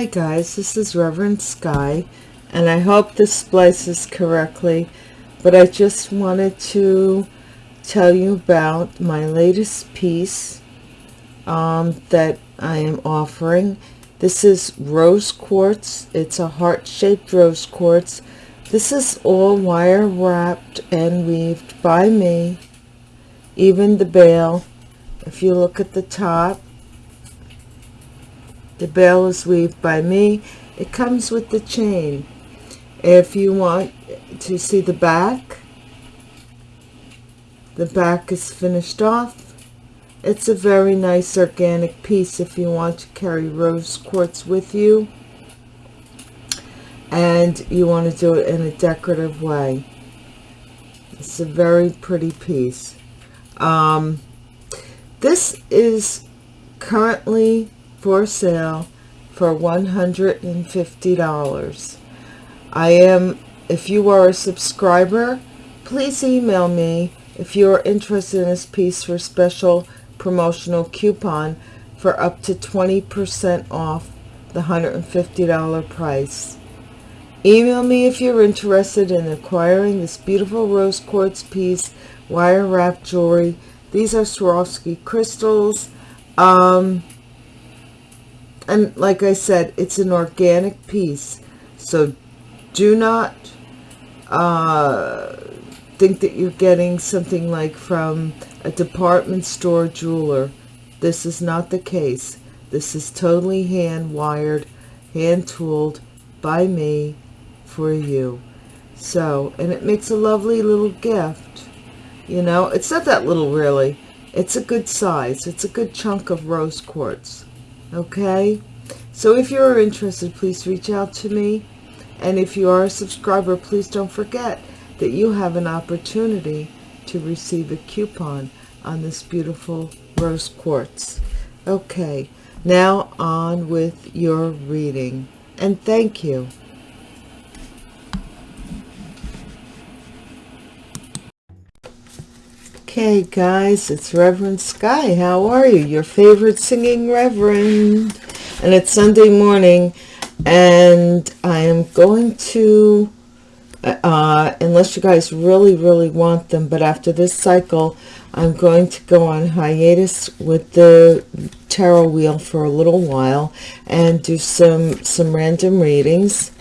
Hi guys, this is Reverend Sky, and I hope this splices correctly, but I just wanted to tell you about my latest piece um, that I am offering. This is rose quartz. It's a heart-shaped rose quartz. This is all wire wrapped and weaved by me. Even the bail, if you look at the top, the bail is weaved by me. It comes with the chain. If you want to see the back, the back is finished off. It's a very nice organic piece if you want to carry rose quartz with you and you want to do it in a decorative way. It's a very pretty piece. Um, this is currently for sale for $150. I am, if you are a subscriber, please email me if you are interested in this piece for special promotional coupon for up to 20% off the $150 price. Email me if you're interested in acquiring this beautiful rose quartz piece, wire wrap jewelry. These are Swarovski crystals. Um, and like I said, it's an organic piece. So do not uh, think that you're getting something like from a department store jeweler. This is not the case. This is totally hand wired, hand tooled by me for you. So, and it makes a lovely little gift. You know, it's not that little really. It's a good size. It's a good chunk of rose quartz okay? So if you're interested please reach out to me. And if you are a subscriber please don't forget that you have an opportunity to receive a coupon on this beautiful rose quartz. Okay now on with your reading. And thank you Okay, guys, it's Reverend Sky. How are you? Your favorite singing Reverend. And it's Sunday morning, and I am going to, uh, unless you guys really, really want them, but after this cycle, I'm going to go on hiatus with the tarot wheel for a little while and do some, some random readings.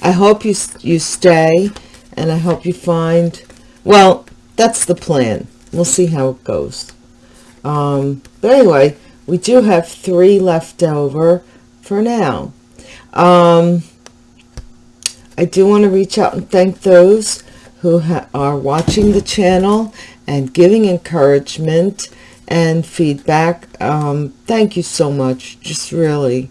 I hope you, you stay, and I hope you find, well, that's the plan we'll see how it goes. Um, but anyway we do have three left over for now. Um, I do want to reach out and thank those who are watching the channel and giving encouragement and feedback. Um, thank you so much just really.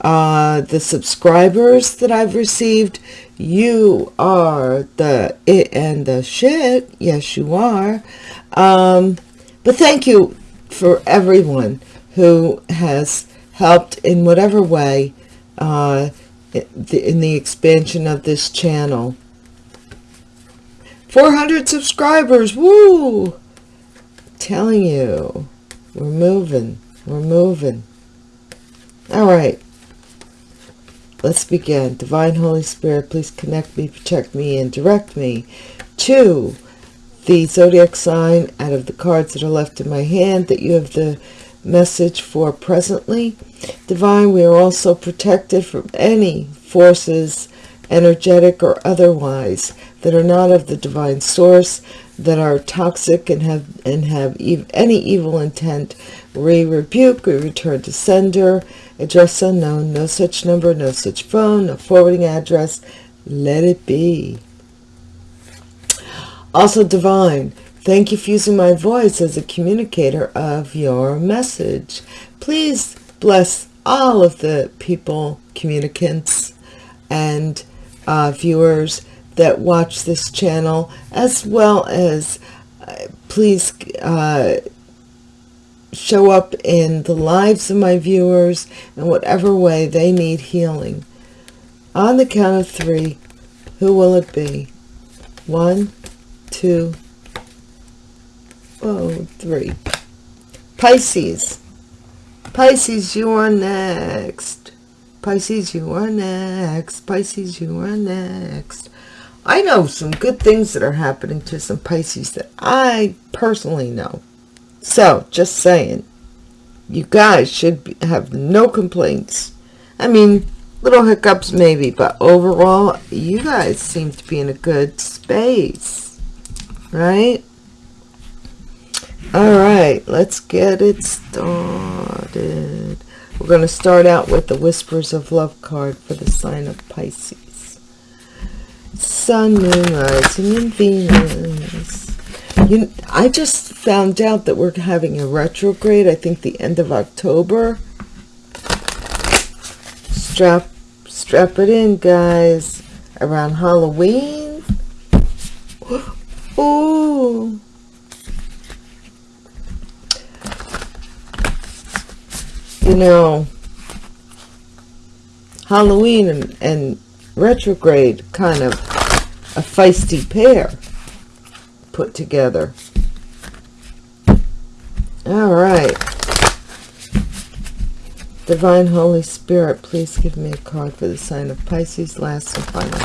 Uh, the subscribers that I've received you are the it and the shit. Yes you are um, but thank you for everyone who has helped in whatever way uh, in the expansion of this channel. 400 subscribers woo! Telling you we're moving we're moving. All right. Let's begin. Divine holy spirit please connect me protect me and direct me to the zodiac sign out of the cards that are left in my hand that you have the message for presently. Divine we are also protected from any forces energetic or otherwise that are not of the divine source that are toxic and have and have ev any evil intent. We rebuke we return to sender address unknown no such number no such phone no forwarding address. Let it be also divine thank you for using my voice as a communicator of your message. Please bless all of the people communicants and uh, viewers that watch this channel as well as uh, please uh, show up in the lives of my viewers in whatever way they need healing. On the count of three who will it be? One two oh three pisces pisces you are next Pisces, you are next. Pisces, you are next. I know some good things that are happening to some Pisces that I personally know. So, just saying, you guys should be, have no complaints. I mean, little hiccups maybe, but overall, you guys seem to be in a good space, right? All right, let's get it started. We're going to start out with the Whispers of Love card for the sign of Pisces. Sun, Moon, Rising, and Venus. You, I just found out that we're having a retrograde, I think the end of October. Strap, strap it in, guys. Around Halloween. Ooh. you know, Halloween and, and retrograde kind of a feisty pair put together. All right. Divine Holy Spirit, please give me a card for the sign of Pisces, last and final.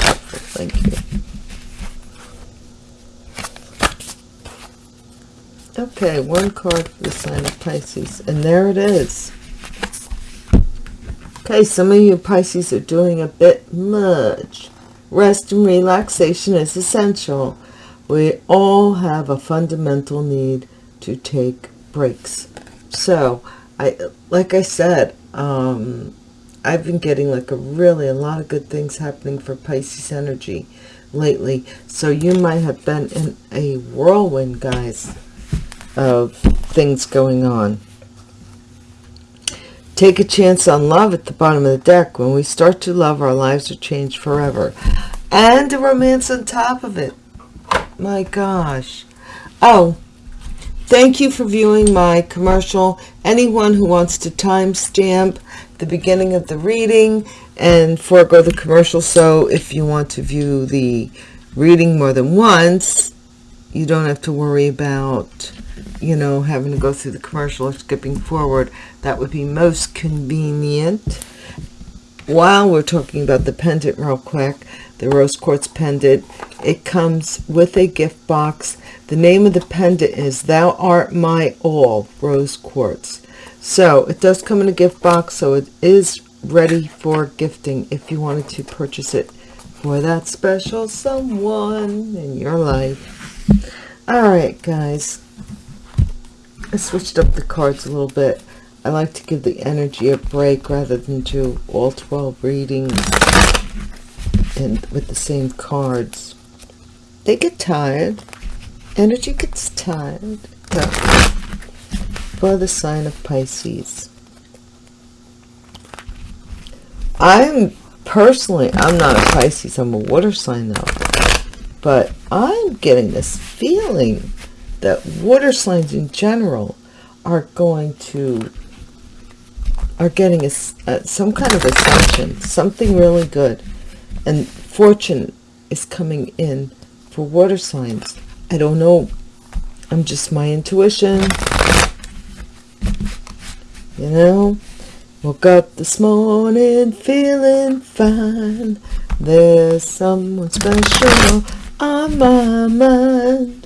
Thank you. Okay, one card for the sign of Pisces, and there it is. Okay, some of you Pisces are doing a bit much. Rest and relaxation is essential. We all have a fundamental need to take breaks. So, I like I said, um, I've been getting like a really a lot of good things happening for Pisces energy lately. So you might have been in a whirlwind, guys, of things going on. Take a chance on love at the bottom of the deck. When we start to love, our lives are changed forever. And a romance on top of it. My gosh. Oh, thank you for viewing my commercial. Anyone who wants to timestamp the beginning of the reading and forego the commercial. So if you want to view the reading more than once, you don't have to worry about you know, having to go through the commercial or skipping forward. That would be most convenient. While we're talking about the pendant real quick, the rose quartz pendant, it comes with a gift box. The name of the pendant is Thou Art My All Rose Quartz. So it does come in a gift box, so it is ready for gifting if you wanted to purchase it for that special someone in your life. All right, guys. I switched up the cards a little bit. I like to give the energy a break rather than do all 12 readings and with the same cards. They get tired. Energy gets tired. For the sign of Pisces. I'm personally, I'm not a Pisces, I'm a water sign though. But I'm getting this feeling that water signs in general are going to are getting a, some kind of ascension something really good. And fortune is coming in for water signs. I don't know. I'm just my intuition. You know? Woke up this morning feeling fine. There's someone special on my mind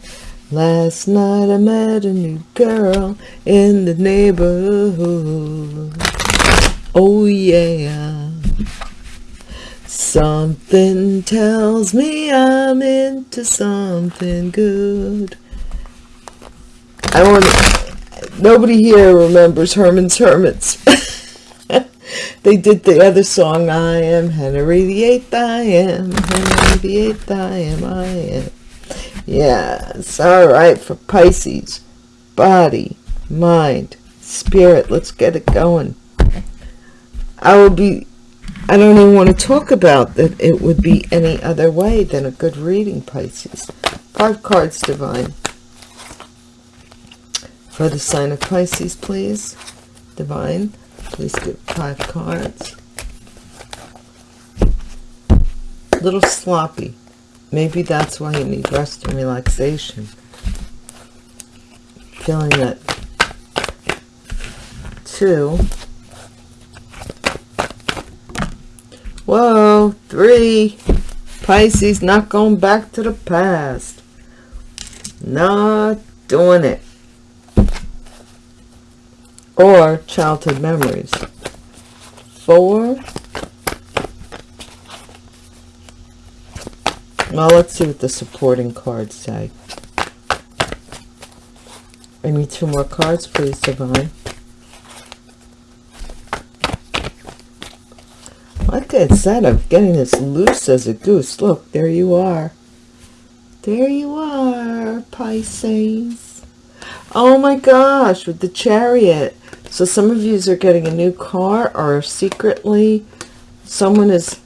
Last night I met a new girl in the neighborhood. Oh yeah. Something tells me I'm into something good. I want nobody here remembers Herman's Hermits. they did the other song, I am Henry the Eighth, I am Henry the Eighth, I am, I am. Yes, all right, for Pisces. Body, mind, spirit. Let's get it going. I will be, I don't even want to talk about that it would be any other way than a good reading, Pisces. Five cards, Divine. For the sign of Pisces, please. Divine, please give five cards. A little sloppy. Maybe that's why you need rest and relaxation. Feeling that two Whoa, three. Pisces, not going back to the past. Not doing it. Or childhood memories. Four. Well, let's see what the supporting cards say. I need two more cards, please, Divine. Like I said, I'm getting as loose as a goose. Look, there you are. There you are, Pisces. Oh my gosh, with the chariot. So some of you are getting a new car or secretly someone is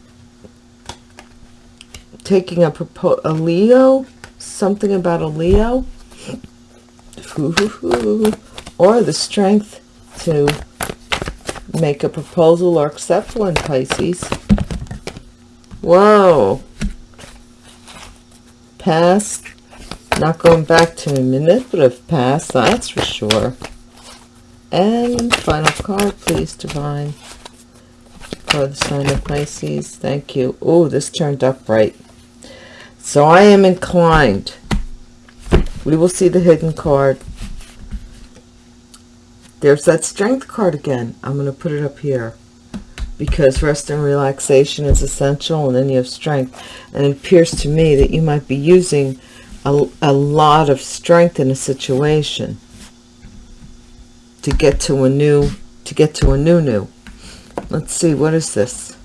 taking a, a Leo, something about a Leo, or the strength to make a proposal or accept one, Pisces. Whoa. Past, not going back to a manipulative past, that's for sure. And final card, please, Divine. For the sign of Pisces. Thank you. Oh, this turned up right. So I am inclined. We will see the hidden card. There's that strength card again. I'm going to put it up here. Because rest and relaxation is essential. And then you have strength. And it appears to me that you might be using a, a lot of strength in a situation. To get to a new, to get to a new new. Let's see, what is this?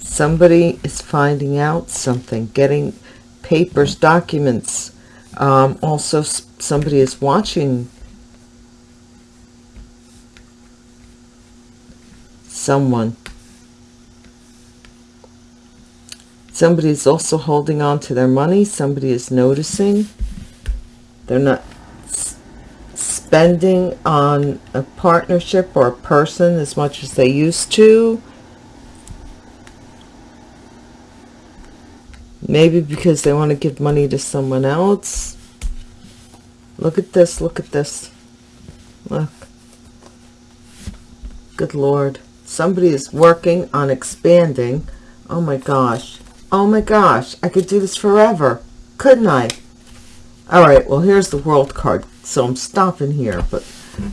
Somebody is finding out something. Getting papers, documents. Um, also, somebody is watching someone. Somebody is also holding on to their money. Somebody is noticing. They're not spending on a partnership or a person as much as they used to. Maybe because they want to give money to someone else. Look at this. Look at this. Look. Good Lord. Somebody is working on expanding. Oh my gosh. Oh my gosh. I could do this forever. Couldn't I? All right. Well, here's the world card. So I'm stopping here. but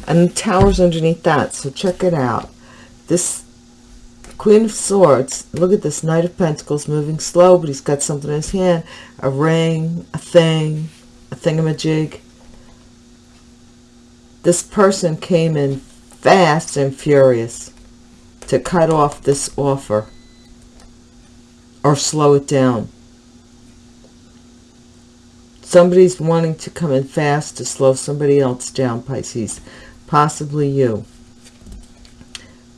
And the tower's underneath that. So check it out. This Queen of Swords. Look at this Knight of Pentacles moving slow, but he's got something in his hand. A ring, a thing, a thingamajig. This person came in fast and furious to cut off this offer or slow it down. Somebody's wanting to come in fast to slow somebody else down, Pisces. Possibly you.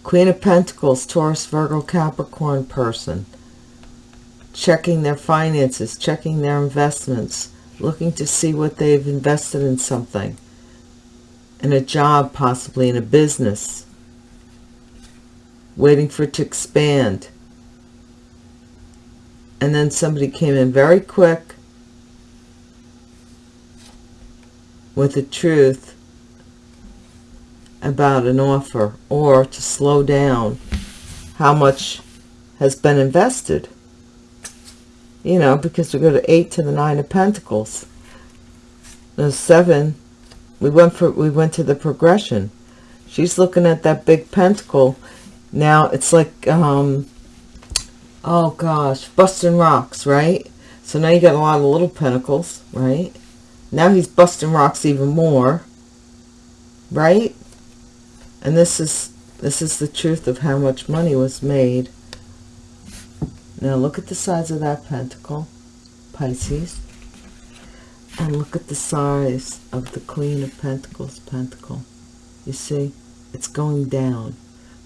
Queen of Pentacles, Taurus, Virgo, Capricorn person. Checking their finances, checking their investments, looking to see what they've invested in something. In a job, possibly in a business. Waiting for it to expand. And then somebody came in very quick with the truth about an offer or to slow down how much has been invested. You know, because we go to 8 to the 9 of Pentacles. The 7, we went for we went to the progression. She's looking at that big pentacle. Now it's like um oh gosh, busting rocks, right? So now you got a lot of little pentacles, right? Now he's busting rocks even more, right? And this is this is the truth of how much money was made. Now look at the size of that pentacle Pisces. And look at the size of the Queen of Pentacles pentacle. You see it's going down.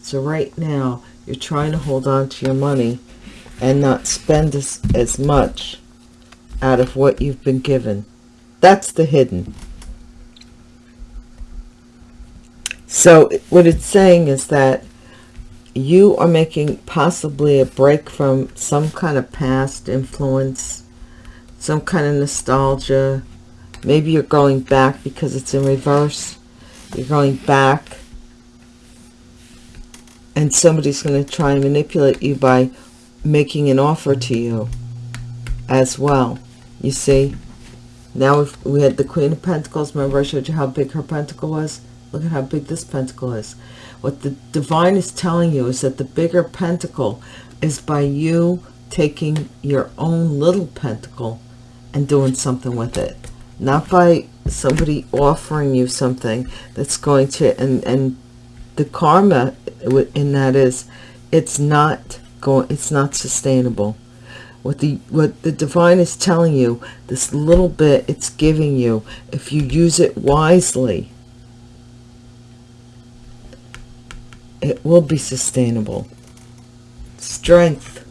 So right now you're trying to hold on to your money and not spend as, as much out of what you've been given. That's the hidden So what it's saying is that you are making possibly a break from some kind of past influence, some kind of nostalgia. Maybe you're going back because it's in reverse. You're going back and somebody's going to try and manipulate you by making an offer to you as well. You see? Now we had the Queen of Pentacles. Remember I showed you how big her pentacle was? Look at how big this pentacle is. What the divine is telling you is that the bigger pentacle is by you taking your own little pentacle and doing something with it. Not by somebody offering you something that's going to, and, and the karma in that is, it's not going, it's not sustainable what the what the divine is telling you this little bit it's giving you if you use it wisely it will be sustainable strength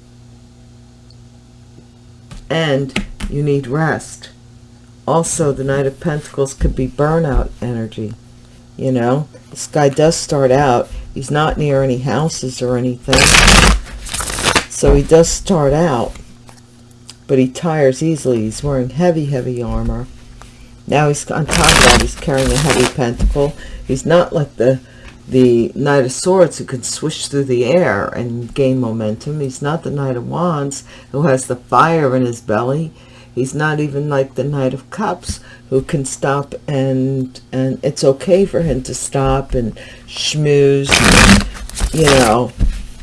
and you need rest also the knight of pentacles could be burnout energy you know this guy does start out he's not near any houses or anything so he does start out but he tires easily. He's wearing heavy, heavy armor. Now he's on top of that, he's carrying a heavy pentacle. He's not like the the Knight of Swords who can swish through the air and gain momentum. He's not the Knight of Wands who has the fire in his belly. He's not even like the Knight of Cups who can stop and and it's okay for him to stop and schmooze, you know,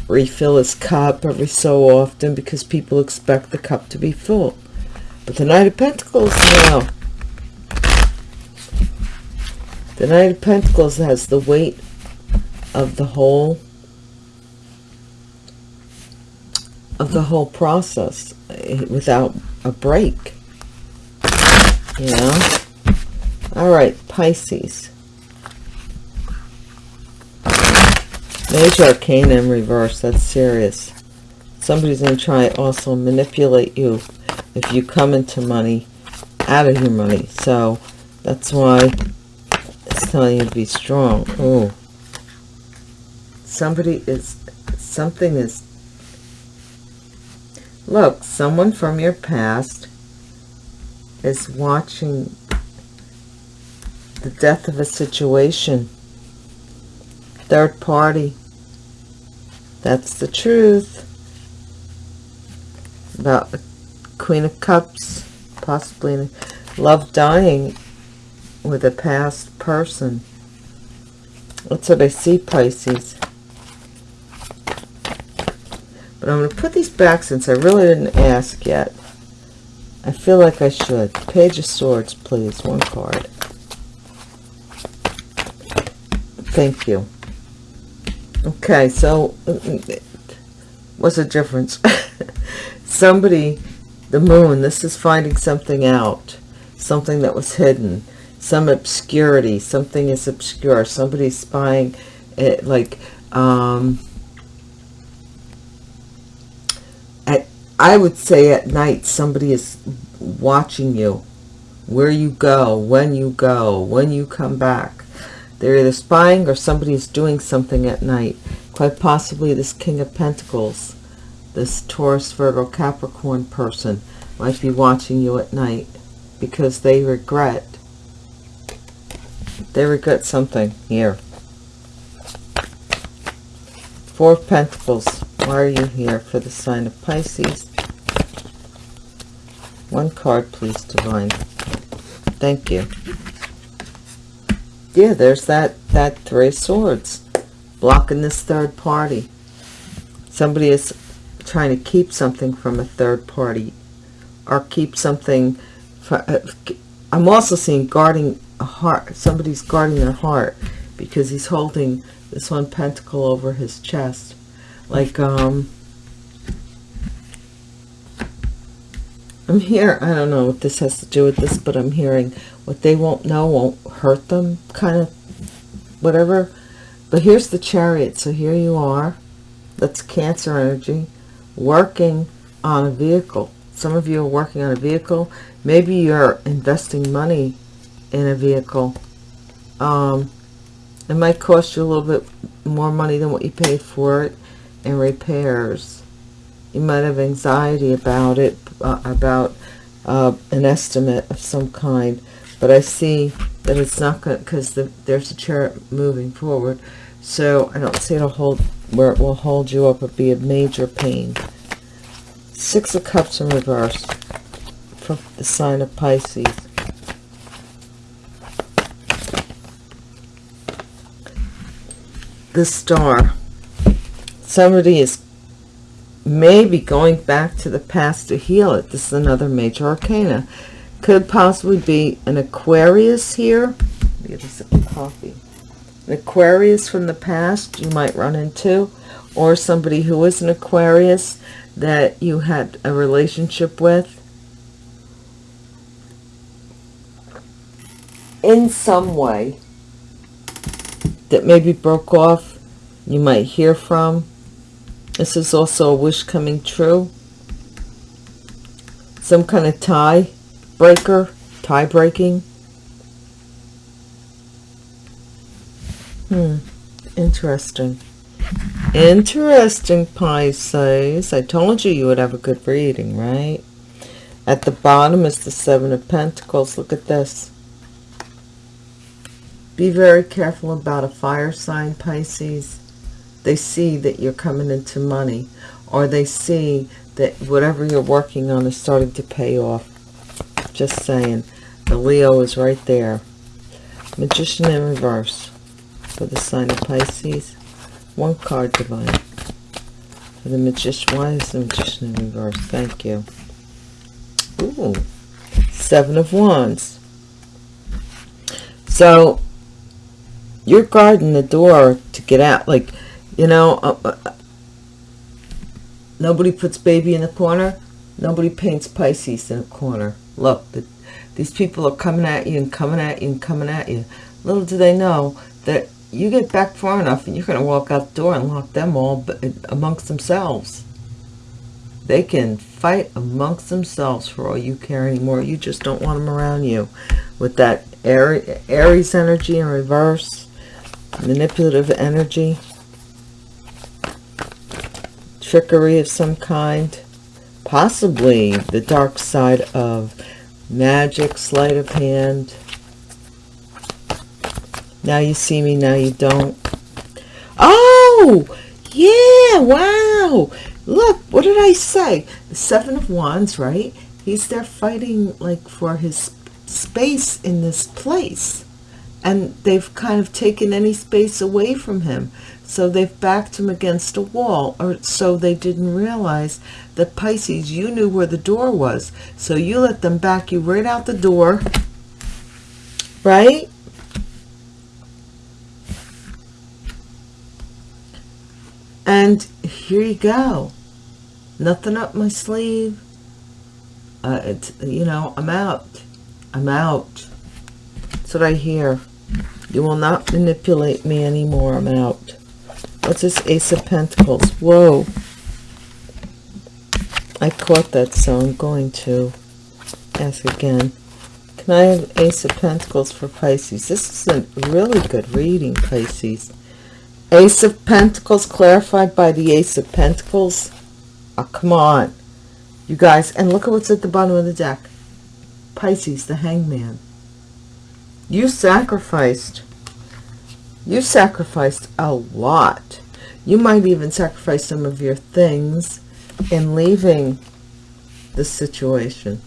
refill his cup every so often because people expect the cup to be full. But the Knight of Pentacles, no. The Knight of Pentacles has the weight of the whole of the whole process eh, without a break. Know? All right, Pisces. Major Arcana in reverse. That's serious. Somebody's going to try also manipulate you if you come into money out of your money. So that's why it's telling you to be strong. Oh, somebody is, something is, look, someone from your past is watching the death of a situation third party. That's the truth. About the Queen of Cups, possibly love dying with a past person. That's what I see, Pisces. I'm going to put these back since I really didn't ask yet. I feel like I should. Page of Swords, please. One card. Thank you. Okay, so what's the difference? Somebody, the moon, this is finding something out, something that was hidden, some obscurity, something is obscure, somebody's spying it like, um, at, I would say at night, somebody is watching you, where you go, when you go, when you come back they're either spying or somebody is doing something at night. Quite possibly this King of Pentacles, this Taurus, Virgo, Capricorn person might be watching you at night because they regret, they regret something here. Four of Pentacles, why are you here for the sign of Pisces? One card, please, Divine. Thank you yeah, there's that, that Three Swords blocking this third party. Somebody is trying to keep something from a third party or keep something. For, uh, I'm also seeing guarding a heart. Somebody's guarding their heart because he's holding this one pentacle over his chest. Like, um, I'm here, I don't know what this has to do with this, but I'm hearing what they won't know won't hurt them, kind of whatever. But here's the chariot. So here you are. That's Cancer energy working on a vehicle. Some of you are working on a vehicle. Maybe you're investing money in a vehicle. Um, it might cost you a little bit more money than what you paid for it in repairs. You might have anxiety about it, uh, about uh, an estimate of some kind. But I see that it's not going because the, there's a chair moving forward. So I don't see it'll hold where it will hold you up or be a major pain. Six of Cups in reverse for the sign of Pisces. The star. Somebody is maybe going back to the past to heal it. This is another major arcana. Could possibly be an Aquarius here. Get a sip of coffee. An Aquarius from the past you might run into. Or somebody who is an Aquarius that you had a relationship with. In some way that maybe broke off, you might hear from. This is also a wish coming true. Some kind of tie breaker, tie breaking. Hmm, interesting. Interesting, Pisces. I told you you would have a good reading, right? At the bottom is the Seven of Pentacles. Look at this. Be very careful about a fire sign, Pisces. They see that you're coming into money or they see that whatever you're working on is starting to pay off. Just saying. The Leo is right there. Magician in reverse for the sign of Pisces. One card divine. For the magician. Why is the magician in reverse? Thank you. Ooh. Seven of Wands. So, you're guarding the door to get out. Like, you know, uh, uh, nobody puts baby in the corner. Nobody paints Pisces in a corner. Look, the, these people are coming at you and coming at you and coming at you. Little do they know that you get back far enough and you're going to walk out the door and lock them all amongst themselves. They can fight amongst themselves for all you care anymore. You just don't want them around you. With that Aries energy in reverse, manipulative energy, trickery of some kind, possibly the dark side of magic, sleight of hand, now you see me, now you don't. Oh, yeah, wow. Look, what did I say? The Seven of Wands, right? He's there fighting like for his space in this place. And they've kind of taken any space away from him. So they've backed him against a wall. Or so they didn't realize that Pisces, you knew where the door was. So you let them back you right out the door. Right? And here you go. Nothing up my sleeve. Uh, it's, you know, I'm out. I'm out. That's what I hear. You will not manipulate me anymore. I'm out. What's this Ace of Pentacles? Whoa. I caught that, so I'm going to ask again. Can I have Ace of Pentacles for Pisces? This is a really good reading, Pisces. Ace of Pentacles clarified by the Ace of Pentacles. Oh, come on. You guys, and look at what's at the bottom of the deck. Pisces, the hangman. You sacrificed. You sacrificed a lot. You might even sacrifice some of your things in leaving the situation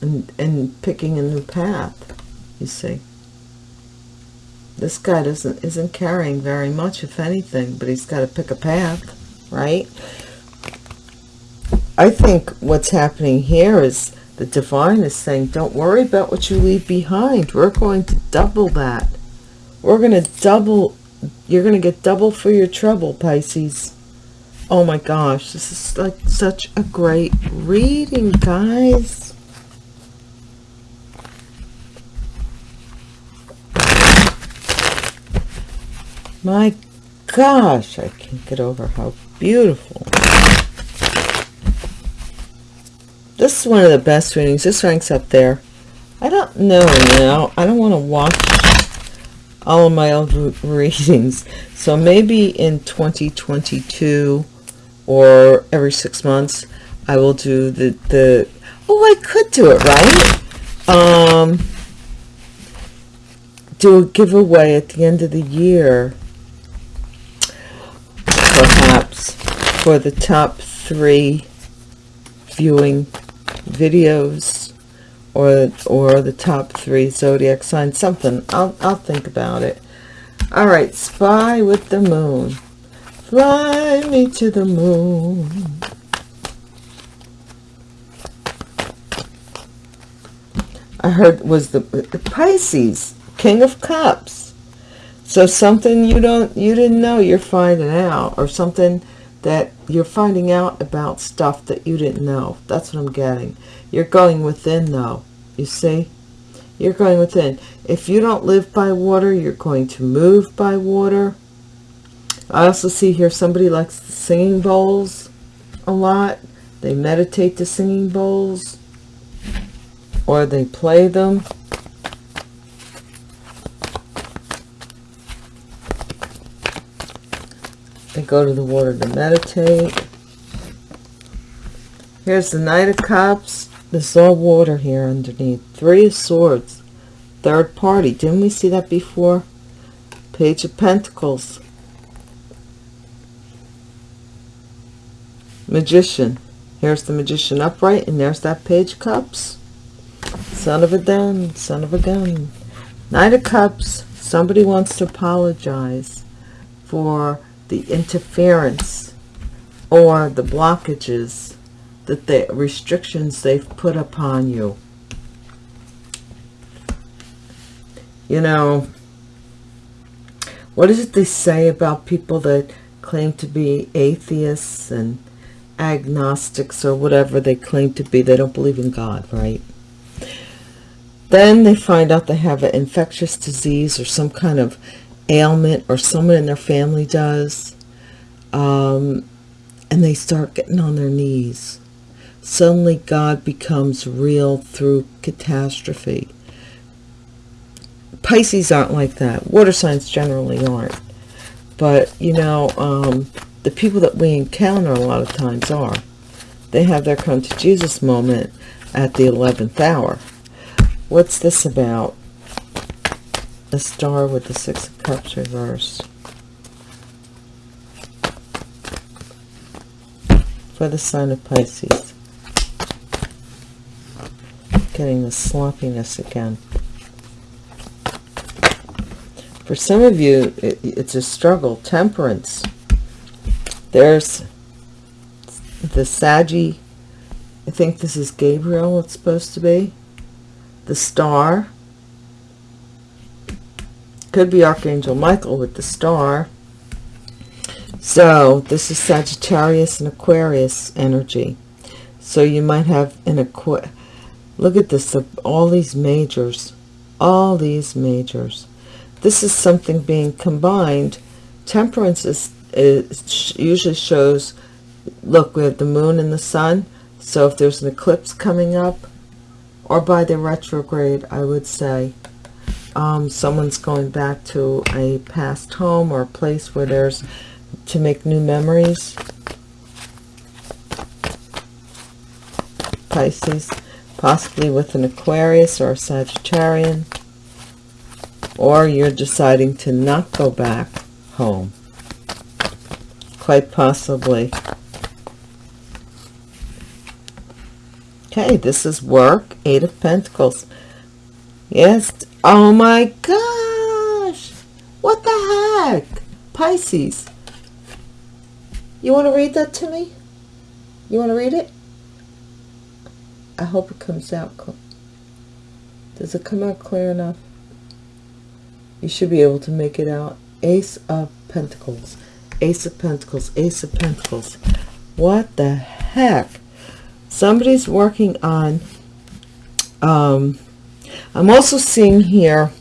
and, and picking a new path, you see. This guy doesn't isn't carrying very much, if anything, but he's got to pick a path, right? I think what's happening here is the divine is saying, don't worry about what you leave behind. We're going to double that. We're going to double, you're going to get double for your trouble, Pisces. Oh my gosh, this is like such a great reading, guys. My gosh, I can't get over how beautiful. This is one of the best readings. This ranks up there. I don't know now. I don't want to watch all of my old readings. So maybe in 2022 or every six months, I will do the, the oh, I could do it, right? Um, do a giveaway at the end of the year perhaps for the top three viewing videos or or the top three zodiac signs something. I'll, I'll think about it. All right spy with the moon. Fly me to the moon. I heard was the, the Pisces king of cups. So something you don't you didn't know you're finding out or something that you're finding out about stuff that you didn't know. That's what I'm getting. You're going within though you see? You're going within. If you don't live by water you're going to move by water. I also see here somebody likes the singing bowls a lot. They meditate to singing bowls or they play them. They go to the water to meditate. Here's the knight of cups this is all water here underneath. Three of swords. Third party. Didn't we see that before? Page of pentacles. Magician. Here's the magician upright and there's that page of cups. Son of a gun son of a gun. Knight of cups. Somebody wants to apologize for the interference or the blockages that the restrictions they've put upon you. You know what is it they say about people that claim to be atheists and agnostics or whatever they claim to be? They don't believe in God right? Then they find out they have an infectious disease or some kind of ailment or someone in their family does um, and they start getting on their knees suddenly God becomes real through catastrophe. Pisces aren't like that. Water signs generally aren't. But you know um, the people that we encounter a lot of times are. They have their come to Jesus moment at the 11th hour. What's this about? A star with the six of cups reversed for the sign of Pisces getting the sloppiness again for some of you it, it's a struggle temperance there's the Saggy I think this is Gabriel it's supposed to be the star could be Archangel Michael with the star. So this is Sagittarius and Aquarius energy. So you might have an Aqu. Look at this, all these majors, all these majors. This is something being combined. Temperance is, is usually shows, look, we have the moon and the sun. So if there's an eclipse coming up, or by the retrograde, I would say, um, someone's going back to a past home or a place where there's to make new memories. Pisces, possibly with an Aquarius or a Sagittarian. Or you're deciding to not go back home. Quite possibly. Okay, this is work. Eight of Pentacles. Yes, Oh my gosh! What the heck? Pisces. You want to read that to me? You want to read it? I hope it comes out. Does it come out clear enough? You should be able to make it out. Ace of Pentacles. Ace of Pentacles. Ace of Pentacles. What the heck? Somebody's working on um, I'm also seeing here,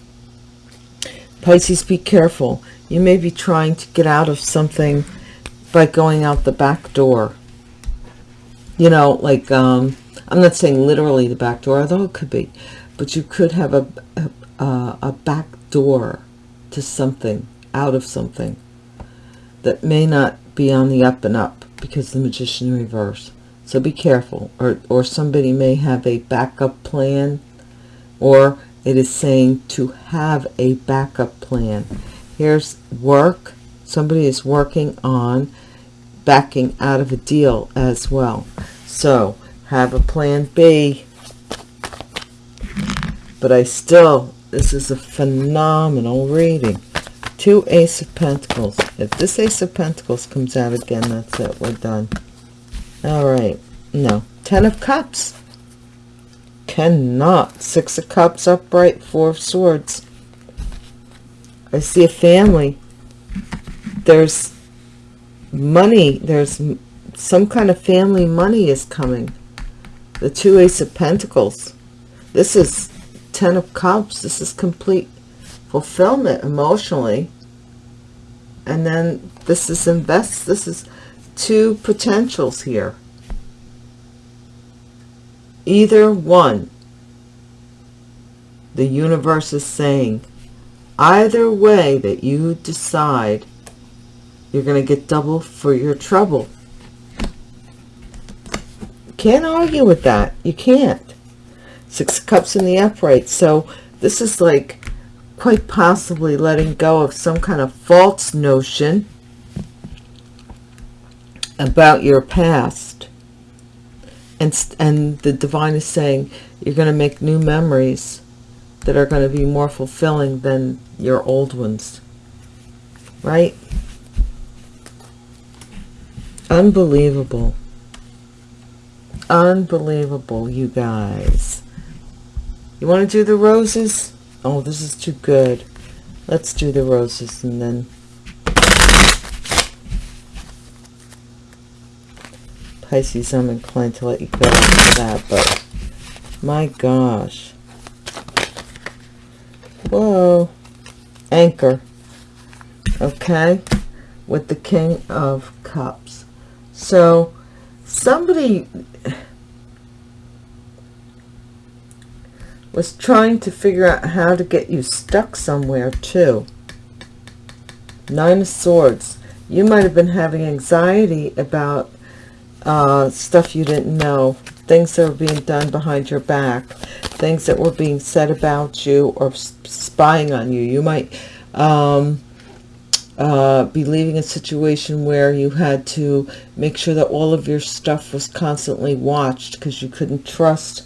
Pisces, be careful. You may be trying to get out of something by going out the back door. You know, like, um, I'm not saying literally the back door, although it could be. But you could have a, a, a back door to something, out of something, that may not be on the up and up because the magician reverse. So be careful. Or, or somebody may have a backup plan or it is saying to have a backup plan. Here's work. Somebody is working on backing out of a deal as well. So have a plan B. But I still, this is a phenomenal reading. Two Ace of Pentacles. If this Ace of Pentacles comes out again, that's it. We're done. All right. No. Ten of Cups. Cannot. Six of Cups upright. Four of Swords. I see a family. There's money. There's some kind of family money is coming. The two Ace of Pentacles. This is Ten of Cups. This is complete fulfillment emotionally. And then this is invest. This is two potentials here. Either one. The universe is saying, either way that you decide, you're going to get double for your trouble. Can't argue with that. You can't. Six cups in the upright. So this is like quite possibly letting go of some kind of false notion about your past. And, and the divine is saying you're going to make new memories that are going to be more fulfilling than your old ones. Right? Unbelievable. Unbelievable, you guys. You want to do the roses? Oh, this is too good. Let's do the roses and then... Pisces, I'm inclined to let you go after that, but my gosh. Whoa. Anchor. Okay? With the King of Cups. So, somebody was trying to figure out how to get you stuck somewhere too. Nine of Swords. You might have been having anxiety about uh, stuff you didn't know. Things that were being done behind your back. Things that were being said about you or spying on you. You might um, uh, be leaving a situation where you had to make sure that all of your stuff was constantly watched because you couldn't trust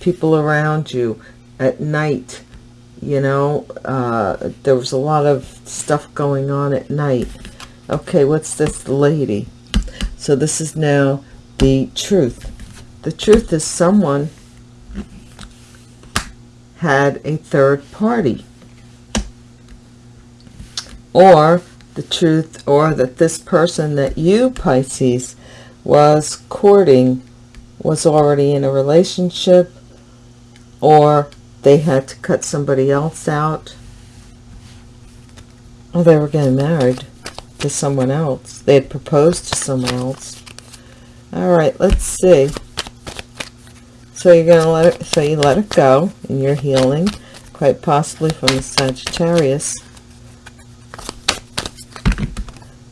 people around you at night you know? Uh, there was a lot of stuff going on at night. Okay what's this lady? So this is now the truth. The truth is someone had a third party or the truth or that this person that you Pisces was courting was already in a relationship or they had to cut somebody else out. Oh, they were getting married to someone else. They had proposed to someone else. All right, let's see. So you're to let it, so you let it go and you're healing, quite possibly from the Sagittarius.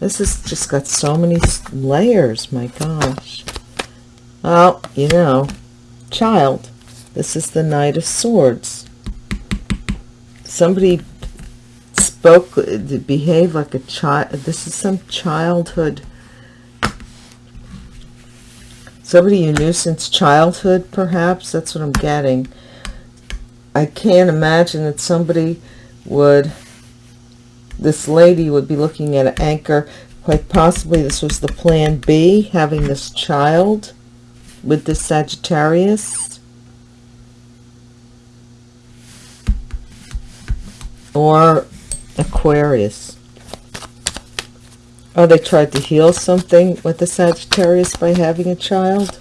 This has just got so many layers, my gosh. Oh, you know, child. This is the Knight of Swords. Somebody spoke, uh, behaved like a child. This is some childhood. Somebody you knew since childhood, perhaps. That's what I'm getting. I can't imagine that somebody would, this lady would be looking at an anchor. Quite possibly this was the plan B, having this child with the Sagittarius. or Aquarius. Oh, they tried to heal something with the Sagittarius by having a child?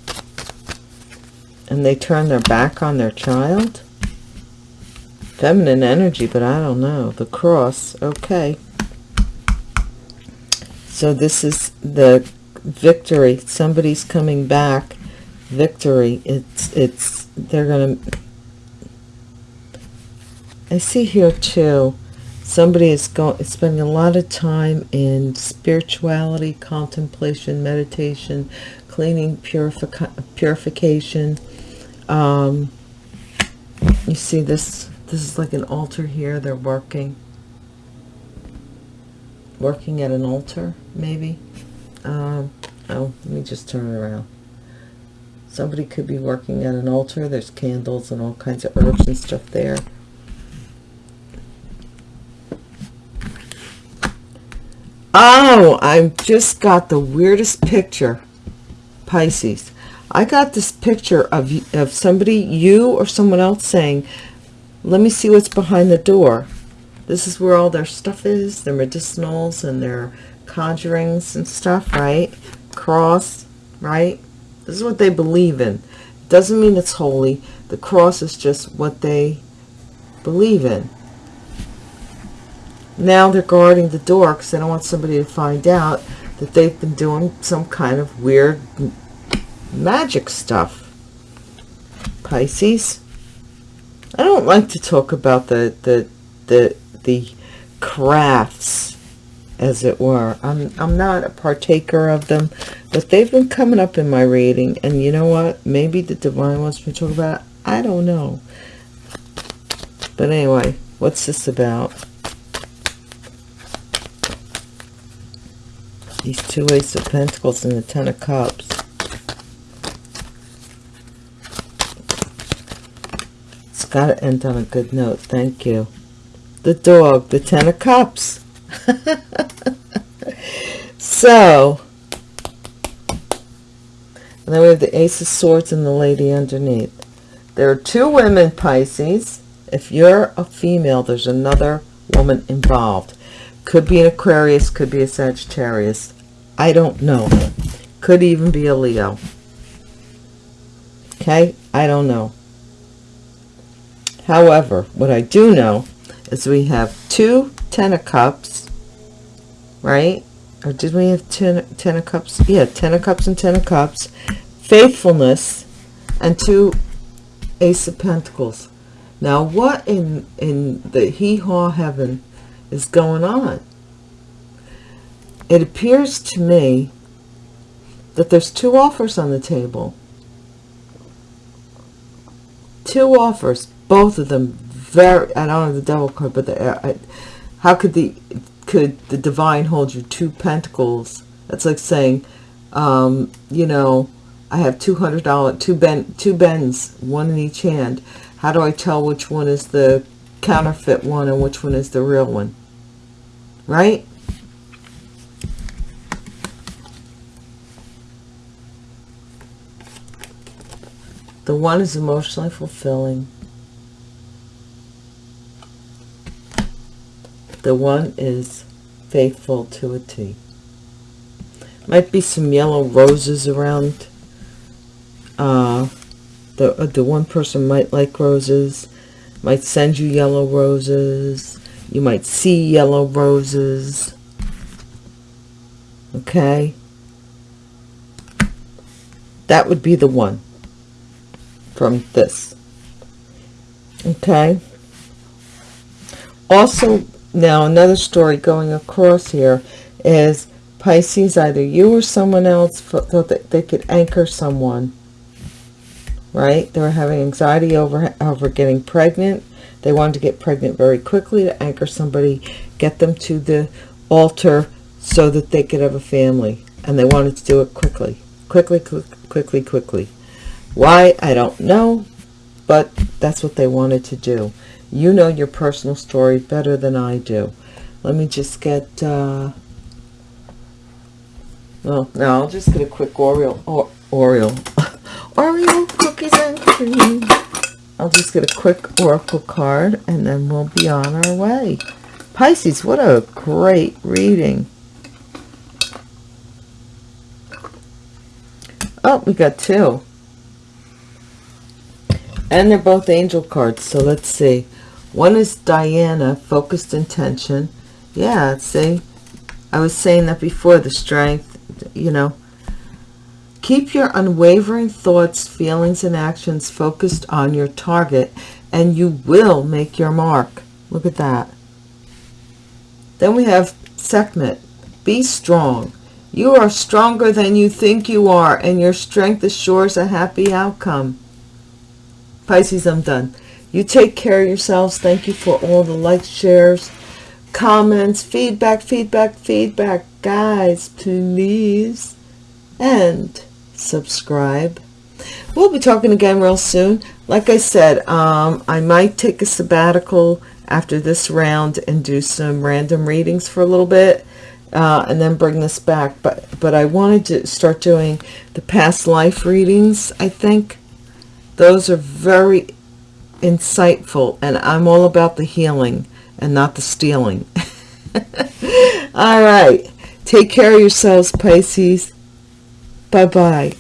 And they turned their back on their child? Feminine energy, but I don't know. The cross, okay. So this is the victory. Somebody's coming back. Victory. It's, it's, they're going to I see here too, somebody is going spending a lot of time in spirituality, contemplation, meditation, cleaning, purific purification. Um, you see this, this is like an altar here. They're working, working at an altar, maybe. Um, oh, let me just turn it around. Somebody could be working at an altar. There's candles and all kinds of herbs and stuff there. Oh, I've just got the weirdest picture. Pisces. I got this picture of, of somebody, you or someone else saying, let me see what's behind the door. This is where all their stuff is, their medicinals and their conjurings and stuff, right? Cross, right? This is what they believe in. Doesn't mean it's holy. The cross is just what they believe in. Now they're guarding the door because they don't want somebody to find out that they've been doing some kind of weird magic stuff. Pisces. I don't like to talk about the the the the crafts as it were. I'm I'm not a partaker of them, but they've been coming up in my reading and you know what? Maybe the divine wants me to talk about it. I don't know. But anyway, what's this about? These two Ace of Pentacles and the Ten of Cups. It's got to end on a good note. Thank you. The dog, the Ten of Cups. so, and then we have the Ace of Swords and the Lady underneath. There are two women, Pisces. If you're a female, there's another woman involved. Could be an Aquarius, could be a Sagittarius. I don't know. Could even be a Leo. Okay? I don't know. However, what I do know is we have two Ten of Cups, right? Or did we have ten, ten of Cups? Yeah, Ten of Cups and Ten of Cups. Faithfulness and two Ace of Pentacles. Now, what in, in the hee-haw heaven is going on? It appears to me that there's two offers on the table. Two offers, both of them very, I don't have the devil card, but the, I, how could the, could the divine hold you two pentacles? That's like saying, um, you know, I have $200, two, ben, two bends, one in each hand. How do I tell which one is the counterfeit one and which one is the real one? Right? The one is emotionally fulfilling. The one is faithful to a T. Might be some yellow roses around. Uh, the, uh, the one person might like roses. Might send you yellow roses. You might see yellow roses. Okay. That would be the one from this. Okay. Also, now another story going across here is Pisces, either you or someone else thought that they could anchor someone. Right? They were having anxiety over, over getting pregnant. They wanted to get pregnant very quickly to anchor somebody, get them to the altar so that they could have a family. And they wanted to do it quickly. Quickly, quickly, quickly. Why? I don't know, but that's what they wanted to do. You know your personal story better than I do. Let me just get, uh, well, no, I'll just get a quick Oreo, or, Oreo, Oreo cookies and cream. I'll just get a quick Oracle card and then we'll be on our way. Pisces, what a great reading. Oh, we got two and they're both angel cards so let's see one is Diana focused intention. Yeah see I was saying that before the strength you know. Keep your unwavering thoughts feelings and actions focused on your target and you will make your mark. Look at that. Then we have Sekhmet. Be strong. You are stronger than you think you are and your strength assures a happy outcome. Pisces, I'm done. You take care of yourselves. Thank you for all the likes, shares, comments, feedback, feedback, feedback. Guys, please. And subscribe. we'll be talking again real soon. Like I said, um, I might take a sabbatical after this round and do some random readings for a little bit. Uh, and then bring this back but but I wanted to start doing the past life readings I think those are very insightful and I'm all about the healing and not the stealing. All right. Take care of yourselves Pisces. Bye bye